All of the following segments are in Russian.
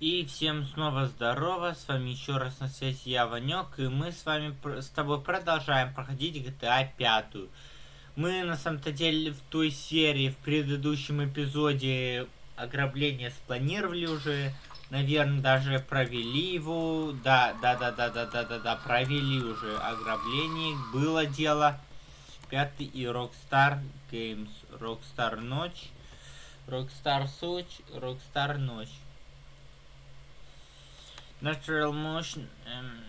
И всем снова здорово, с вами еще раз на связи я, Ванек, и мы с вами с тобой продолжаем проходить GTA 5. Мы на самом-то деле в той серии, в предыдущем эпизоде ограбления спланировали уже, наверное, даже провели его, да, да, да, да, да, да, да, да, провели уже ограбление, было дело. Пятый и Rockstar Games, Rockstar Ночь, Rockstar Сочь, Rockstar Ночь. Natural Motion эм,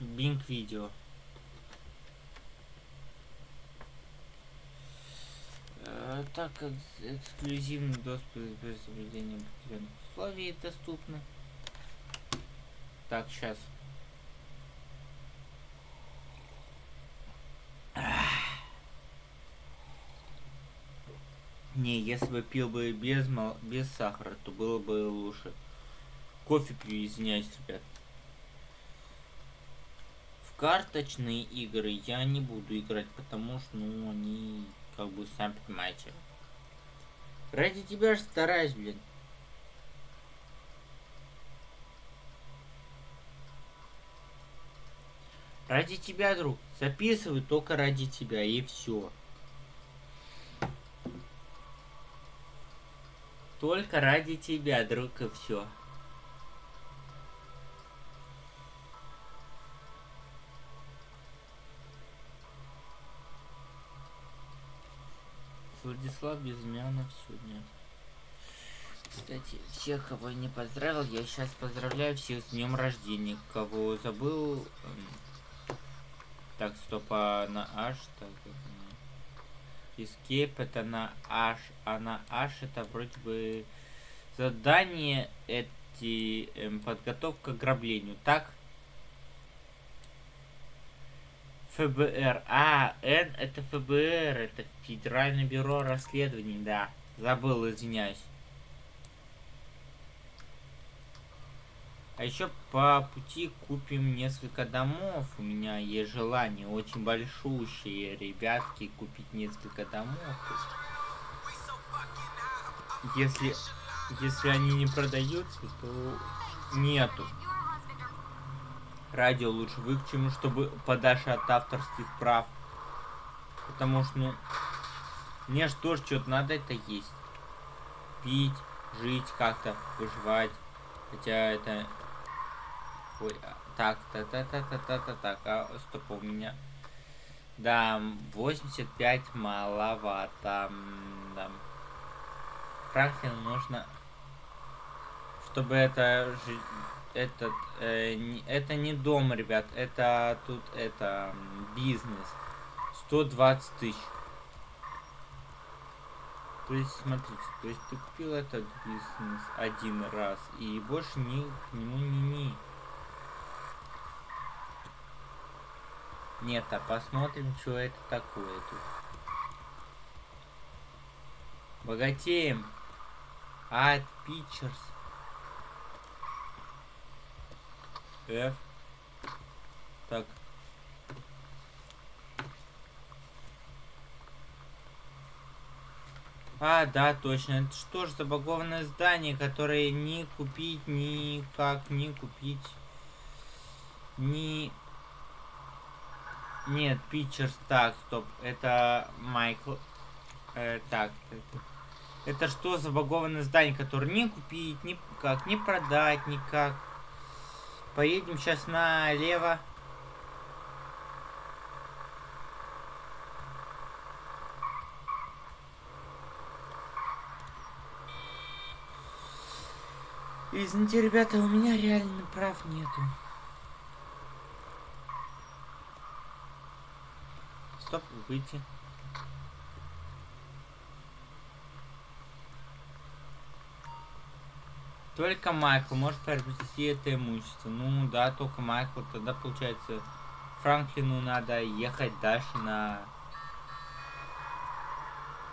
Bing Video. Э, так как эксклюзивный доступ без соблюдения определенных условий доступны. Так, сейчас. Не, если бы пил бы без, без сахара, то было бы лучше. Кофе пью, извиняюсь, ребят. В карточные игры я не буду играть, потому что, ну, они, как бы, сами понимаете. Ради тебя же стараюсь, блин. Ради тебя, друг. Записывай только ради тебя, и все. Только ради тебя, друг, и все. Владислав Безымянов сегодня. Кстати, всех, кого я не поздравил, я сейчас поздравляю всех с днем рождения. Кого забыл... Эм, так, стоп, а на H, так, Escape это на H, а на H это вроде бы задание эти эм, подготовка к ограблению, так? ФБР. А, Н это ФБР, это Федеральное бюро расследований, да. Забыл, извиняюсь. А еще по пути купим несколько домов. У меня есть желание очень большущие, ребятки, купить несколько домов. Если, если они не продаются, то нету радио лучше выключим, чтобы подальше от авторских прав. Потому что, ну, мне же тоже что-то надо это есть. Пить, жить как-то, выживать. Хотя это... Ой, а, так, та та та та та та так, а, стоп, у меня... Да, 85 маловато. Да. Франклину нужно... Чтобы это этот, э, это не дом, ребят, это тут, это, бизнес. 120 тысяч. То есть, смотрите, то есть ты купил этот бизнес один раз и больше ни к нему не ни. Нет, а посмотрим, что это такое тут. Богатеем. От Pictures. F. Так. А, да, точно. Это что ж забагованное здание, которое ни купить, никак не купить. Ни... Нет, Питчерс. Так, стоп. Это Майкл. Э, так, это... Это что за багованное здание, которое не купить, ни как, не продать, никак. Поедем сейчас налево. Извините, ребята, у меня реально прав нету. Стоп, выйти. Только Майкл может приобрести это имущество. Ну да, только Майкл. Тогда получается Франклину надо ехать дальше на...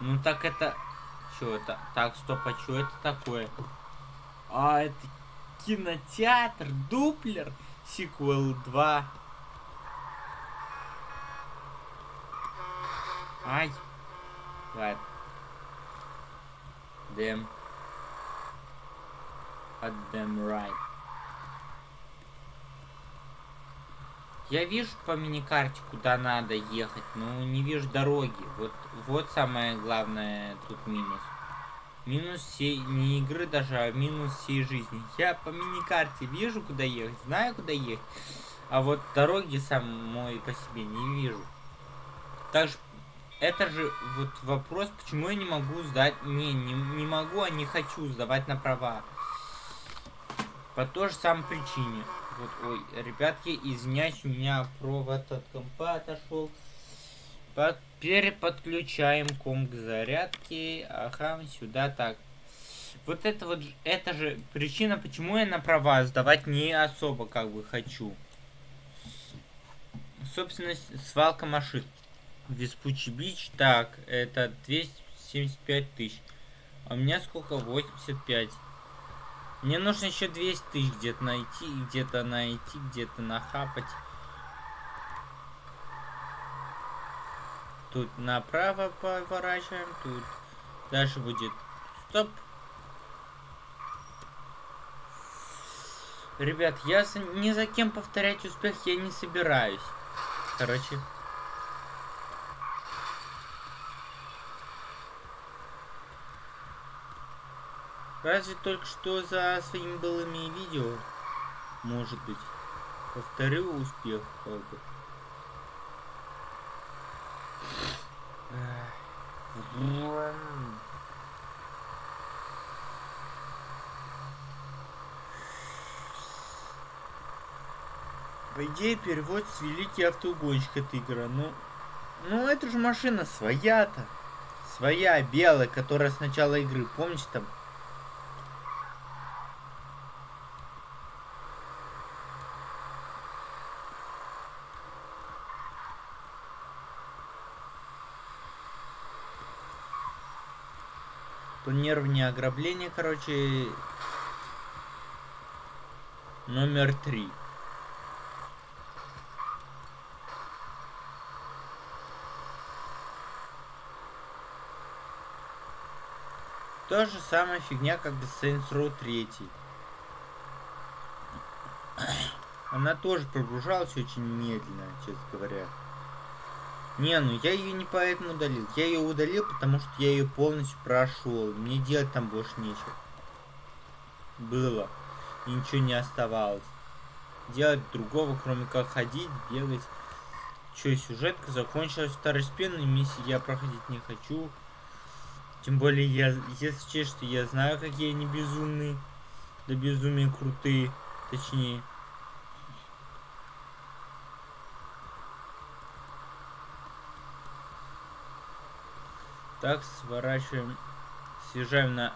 Ну так это... Что это? Так, стоп, а что это такое? А, это кинотеатр, дуплер, сиквел 2. Ай. Ладно. Дэм. At them right. Я вижу по миникарте, куда надо ехать, но не вижу дороги. Вот, вот самое главное тут минус. Минус всей, не игры даже, а минус всей жизни. Я по миникарте вижу, куда ехать, знаю, куда ехать. А вот дороги самой по себе не вижу. Также, это же вот вопрос, почему я не могу сдать... Не, не, не могу, а не хочу сдавать на права. По той же самой причине. Вот, ой, ребятки, извиняюсь, у меня провод от компа отошел. Под, переподключаем комп к зарядке. Ага, сюда так. Вот это вот, это же причина, почему я на права сдавать не особо как бы хочу. Собственно, свалка машин. Веспучий бич. Так, это 275 тысяч. А у меня сколько? 85. Мне нужно еще 200 тысяч где-то найти, где-то найти, где-то нахапать. Тут направо поворачиваем, тут дальше будет стоп. Ребят, я ни за кем повторять успех я не собираюсь. Короче, Разве только что за своими былыми видео, может быть, повторю успех, как бы. По идее, перевод с великий автоугонщик эта игра. Ну, ну это же машина своя-то. Своя, белая, которая с начала игры. Помните там Планирование ограбления, короче, номер три. То же самая фигня, как и Saints Row 3. Она тоже прогружалась очень медленно, честно говоря. Не, ну я ее не поэтому удалил. Я ее удалил, потому что я ее полностью прошел. Мне делать там больше нечего. Было. И ничего не оставалось. Делать другого, кроме как ходить, бегать. Че, сюжетка закончилась второстепенной миссии, я проходить не хочу. Тем более, я, если честно, я знаю, какие они безумные. Да безумие крутые. Точнее. Так, сворачиваем. Съезжаем на...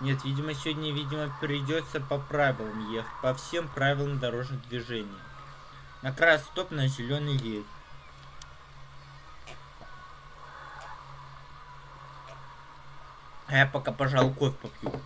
Нет, видимо, сегодня, видимо, придется по правилам ехать. По всем правилам дорожного движения. На красный стоп, на зеленый едет. А я пока, пожалуй, кофе попью.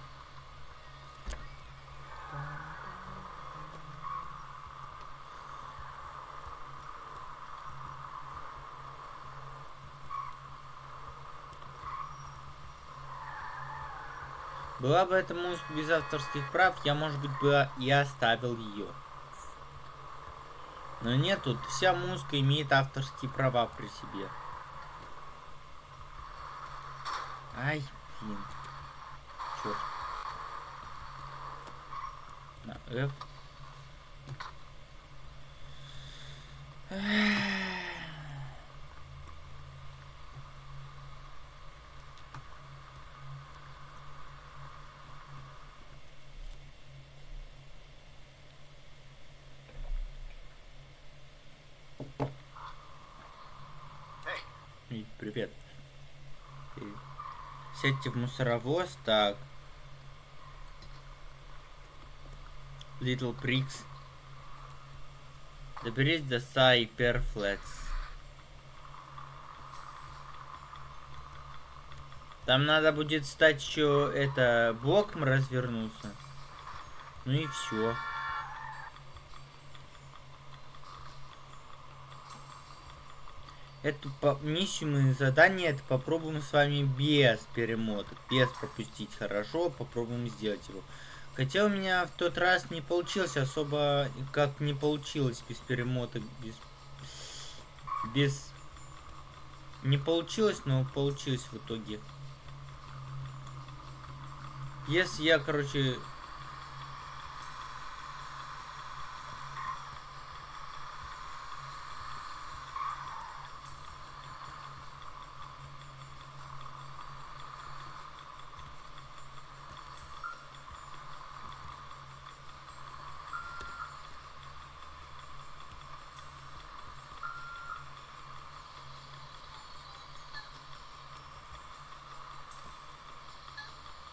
Была бы эта музыка без авторских прав, я, может быть, бы и оставил ее. Но нет, тут вся музыка имеет авторские права при себе. Ай, блин. Черт. На F. Эх. Привет. Сядьте в мусоровоз, так. Little Pricks. Доберись до Сайперфлетс. Там надо будет стать еще это боком развернуться. Ну и все. Эту миссию мы задание это попробуем с вами без перемота. Без пропустить хорошо. Попробуем сделать его. Хотя у меня в тот раз не получилось особо, как не получилось без перемота, без... Без... Не получилось, но получилось в итоге. Если я, короче,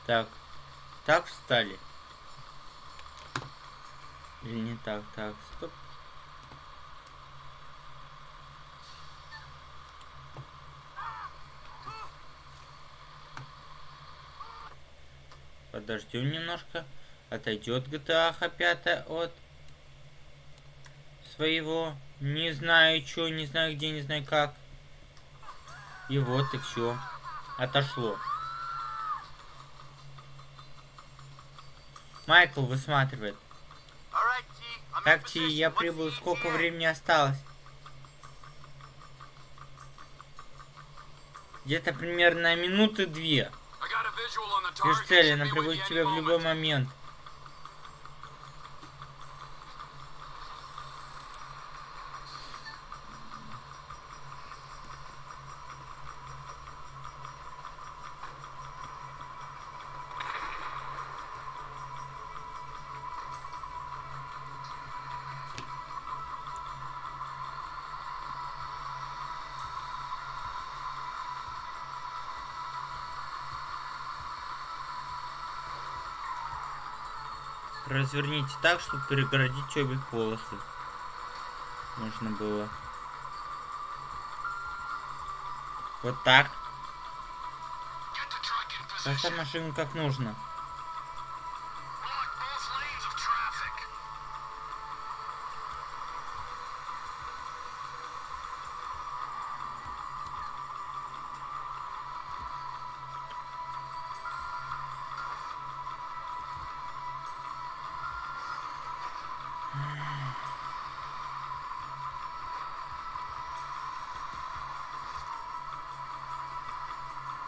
Так. Так встали. Или не так? Так, стоп. Подождем немножко. Отойдет GTA 5 от своего. Не знаю что, не знаю где, не знаю как. И вот и все. Отошло. Майкл высматривает. Так, Ти, я прибыл. Сколько времени осталось? Где-то примерно минуты две. Вижу цели, она прибудет к тебе в любой момент. Разверните так, чтобы перегородить обе полосы. Можно было. Вот так. Поставь машину как нужно.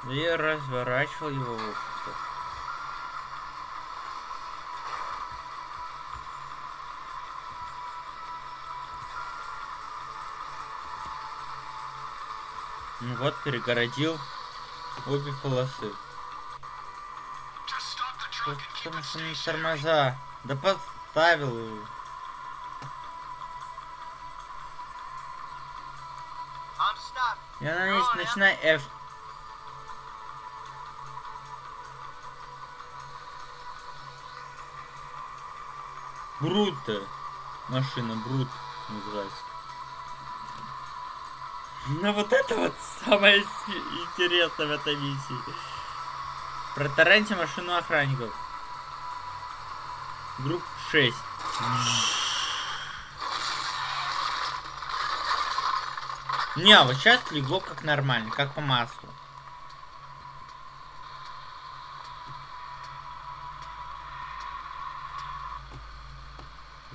И разворачивал его в Ну вот, перегородил обе полосы. Потому что не тормоза. Да поставил его. Я на месте начинай F. Брута. Машина Brute называется. Ну вот это вот самое интересное в этой миссии. Протараньте машину охранников. Gruppe 6. Не, а вот сейчас легло как нормально, как по маслу.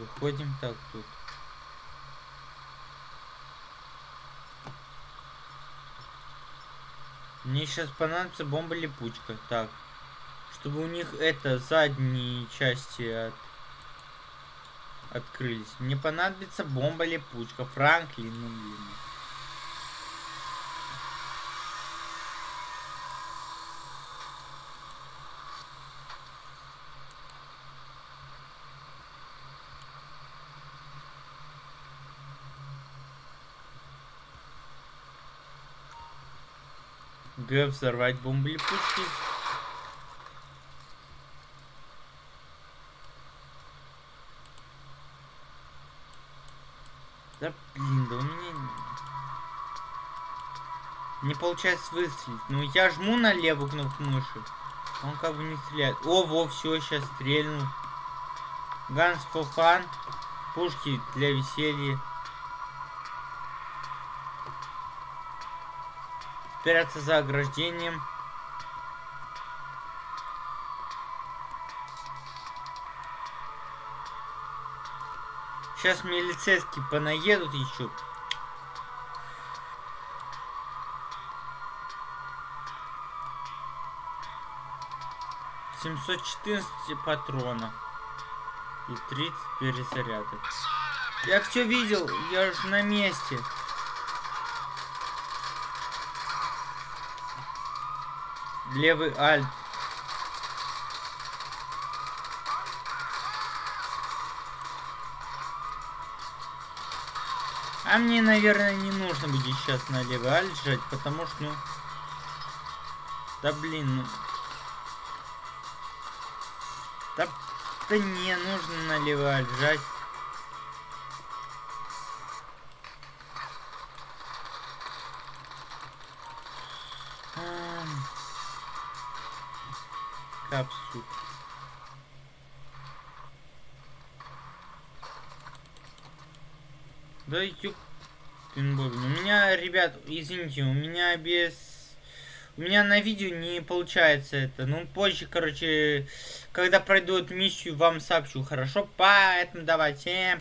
Выходим так тут. Мне сейчас понадобится бомба-липучка. Так. Чтобы у них это задние части от... открылись. Мне понадобится бомба-липучка. Франклин, ну блин. Г взорвать бомбы пушки. Да блин, да у меня не получается выстрелить. Ну я жму на левую кнопку мыши. Он как бы не стреляет. О, во, все, сейчас стрельнул. Ганс for Пушки для веселья. Спрятаться за ограждением. Сейчас милицейские понаедут еще. Семьсот четырнадцать патронов и 30 перезарядок. Я все видел, я же на месте. Левый альт. А мне, наверное, не нужно будет сейчас на левый альт жать, потому что, ну... Да блин, ну... Да, да не, нужно на левый альт жать. Капсул. Да ёп... У меня, ребят, извините, у меня без... У меня на видео не получается это. Ну, позже, короче, когда пройду эту миссию, вам сообщу, хорошо? Поэтому давайте...